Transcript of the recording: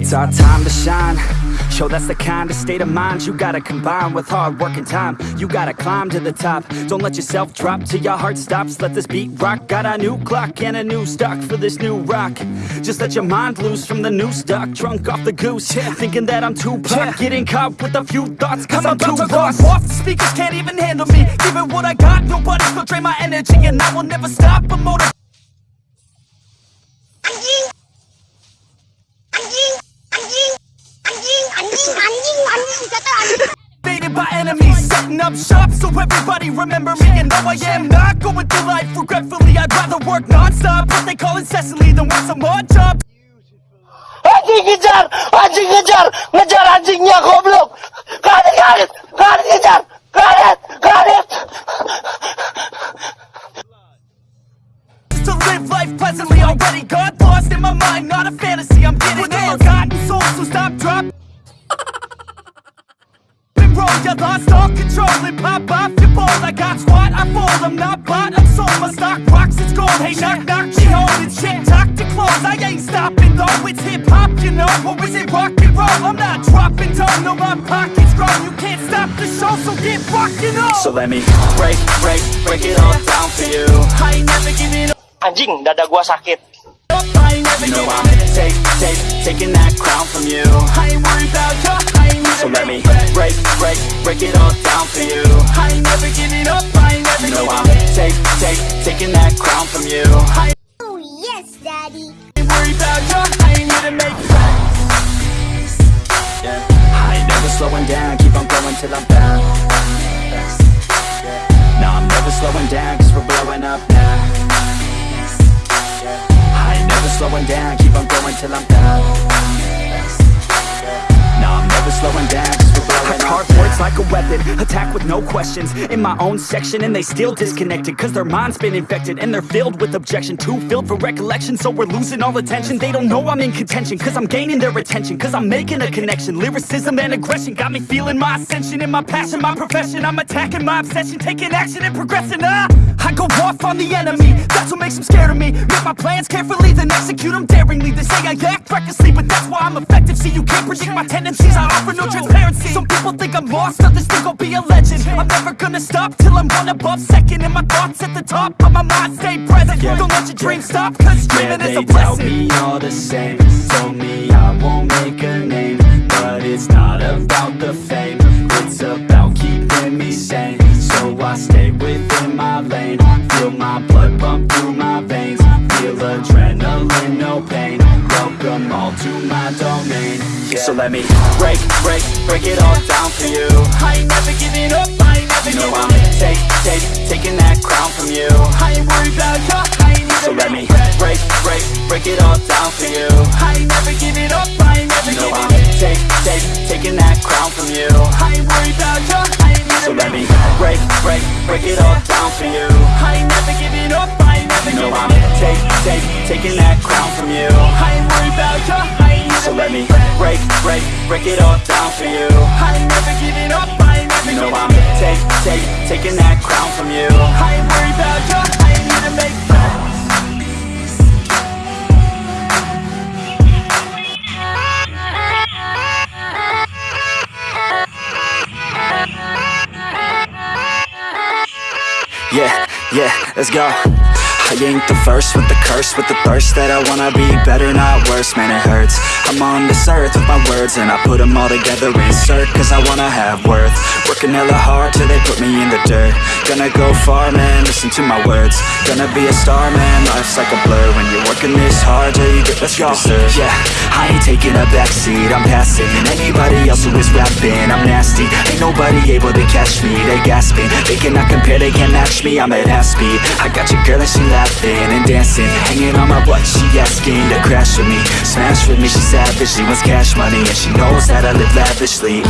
it's our time to shine. Show that's the kind of state of mind you gotta combine with hard work and time. You gotta climb to the top. Don't let yourself drop till your heart stops. Let this beat rock. Got a new clock and a new stock for this new rock. Just let your mind loose from the new stock. Drunk off the goose, yeah. thinking that I'm too pop. Getting caught with a few thoughts, cause I'm, too lost. off, the speakers can't even handle me Give it what I got, nobody's gonna drain my energy And I will never stop, I'm motivated Invaded by enemies, setting up shop so everybody remember me And though I am not going through life regretfully I'd rather work non-stop, what they call incessantly Than work some odd job Anjing kejar! Anjing kejar! Ngejar anjingnya goblok! Karet, karet! Karet kejar! Karet! Karet! to live life pleasantly Already got lost in my mind, not a fantasy And pop your balls I got squat, I fold I'm not bought, I'm sold My stock rocks, it's gold Hey, knock, knock, she holding shit Talk to close, I ain't stopping though It's hip-hop, you know Or is it rock and roll? I'm not dropping down No, my pocket's grown You can't stop the show, so get rockin' on So let me break, break, break it all down for you. I ain't never giving up Anjing, dada gua sakit. I ain't never You know I'm up take, take, taking that crown from you. Break, break, break it all down for you. I ain't never giving up I ain't never You know giving I'm take, take, taking that crown from you. I Oh, yes, Daddy. ain't worried about you I ain't here to make friends Yeah. I ain't never slowing down, keep on going till I'm found. No, I'm never slowing down, cause we're blowing up now. I ain't never slowing down, keep on going till I'm down. Never slowing down, cause we're Carve words like a weapon, attack with no questions. In my own section and they still disconnected Cause their mind's been infected and they're filled with objection. Too filled for recollection so we're losing all attention. They don't know I'm in contention cause I'm gaining their attention Cause I'm making a connection, lyricism and aggression Got me feeling my ascension. In my passion, my profession I'm attacking my obsession, taking action and progressing ah! I go off on the enemy, that's what makes them scared of me. Make my plans carefully, then execute them daringly. They say I act recklessly, but that's why I'm effective See, you can't predict my tendencies, I offer no transparency. Some people think I'm lost, others think I'll be a legend. I'm never gonna stop till I'm one above second And my thoughts at the top, but my mind. Stay present. Don't let your dreams stop, cause Yeah, dreaming is they a tell blessing. me all the same. Told me blood pump through my veins. Feel adrenaline, no pain. Welcome all to my domain. Yeah. So let me break, break, break it all down for you. I ain't never giving up, I ain't never You know I'm up. take, take, taking that crown from you. I ain't worried about you, I ain't So let me break, break, break it all down for you. I ain't never giving up, I ain't never You know I'm up take, take, taking that crown from you. I ain't worried about you, I ain't never So let me break, break, break it all break, it all down for you. I ain't never giving up, I ain't never You know I'm take, take, taking that crown from you. I ain't worried about you, I ain't here to make Yeah, yeah, let's go I ain't the first with the curse With the thirst that I wanna be better, not worse. Man, it hurts. I'm on this earth with my words And I put them all together, insert Cause I wanna have worth. Working hella hard till they put me in the dirt. Gonna go far, man, listen to my words. Gonna be a star, man, life's like a blur working this hard till you get what you deserve Yeah, I ain't taking a backseat, I'm passing. Anybody else who is rapping, I'm nasty. Ain't nobody able to catch me They gasping, they cannot compare, they can't match me I'm at half speed, I got your girl and she laughing and dancing. Hanging on my butt, she asking to crash with me. Smash with me, she savage, she wants cash money And she knows that I live lavishly